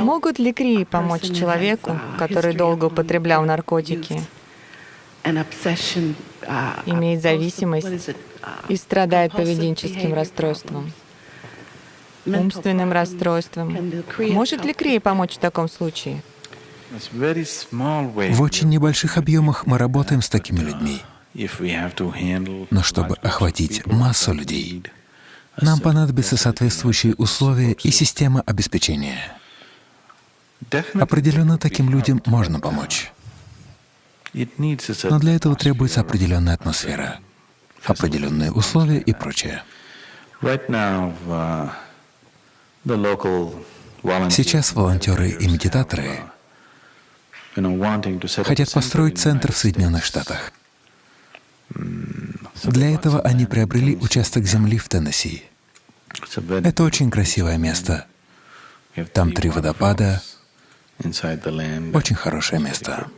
Могут ли крии помочь человеку, который долго употреблял наркотики, имеет зависимость и страдает поведенческим расстройством, умственным расстройством? Может ли крия помочь в таком случае? В очень небольших объемах мы работаем с такими людьми. Но чтобы охватить массу людей, нам понадобятся соответствующие условия и система обеспечения. Определенно таким людям можно помочь. Но для этого требуется определенная атмосфера, определенные условия и прочее. Сейчас волонтеры и медитаторы хотят построить центр в Соединенных Штатах. Для этого они приобрели участок земли в Теннесси. Это очень красивое место. Там три водопада, очень хорошее место.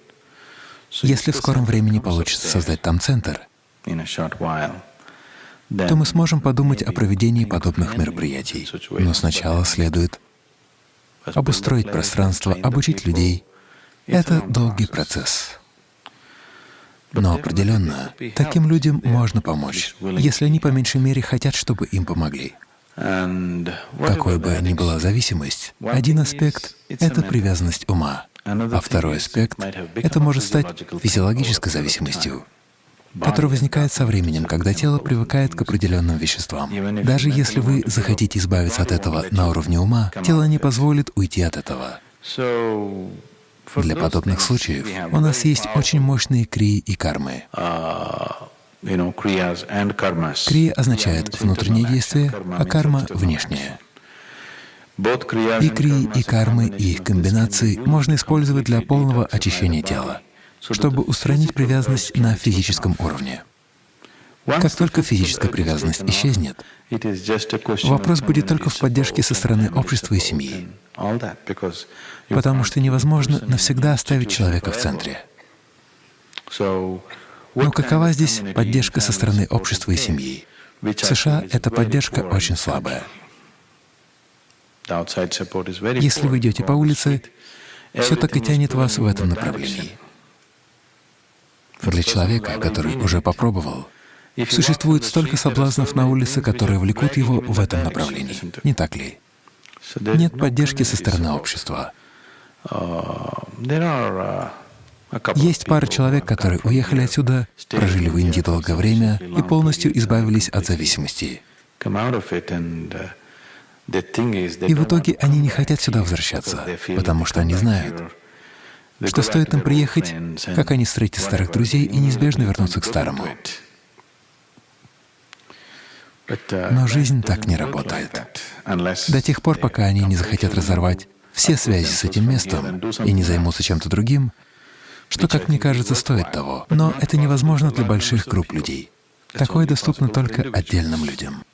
Если в скором времени получится создать там центр, то мы сможем подумать о проведении подобных мероприятий. Но сначала следует обустроить пространство, обучить людей. Это долгий процесс. Но определенно таким людям можно помочь, если они по меньшей мере хотят, чтобы им помогли. Какой бы ни была зависимость, один аспект — это привязанность ума, а второй аспект — это может стать физиологической зависимостью, которая возникает со временем, когда тело привыкает к определенным веществам. Даже если вы захотите избавиться от этого на уровне ума, тело не позволит уйти от этого. Для подобных случаев у нас есть очень мощные крии и кармы. Крия означает внутреннее действие, а карма — внешнее. И крии, и кармы, и их комбинации можно использовать для полного очищения тела, чтобы устранить привязанность на физическом уровне. Как только физическая привязанность исчезнет, вопрос будет только в поддержке со стороны общества и семьи, потому что невозможно навсегда оставить человека в центре. Но какова здесь поддержка со стороны общества и семьи? В США эта поддержка очень слабая. Если вы идете по улице, все так и тянет вас в этом направлении. Для человека, который уже попробовал, Существует столько соблазнов на улице, которые влекут его в этом направлении. Не так ли? Нет поддержки со стороны общества. Есть пара человек, которые уехали отсюда, прожили в Индии долгое время и полностью избавились от зависимости. И в итоге они не хотят сюда возвращаться, потому что они знают, что стоит им приехать, как они встретят старых друзей и неизбежно вернутся к старому. Но жизнь так не работает. До тех пор, пока они не захотят разорвать все связи с этим местом и не займутся чем-то другим, что, как мне кажется, стоит того. Но это невозможно для больших групп людей. Такое доступно только отдельным людям.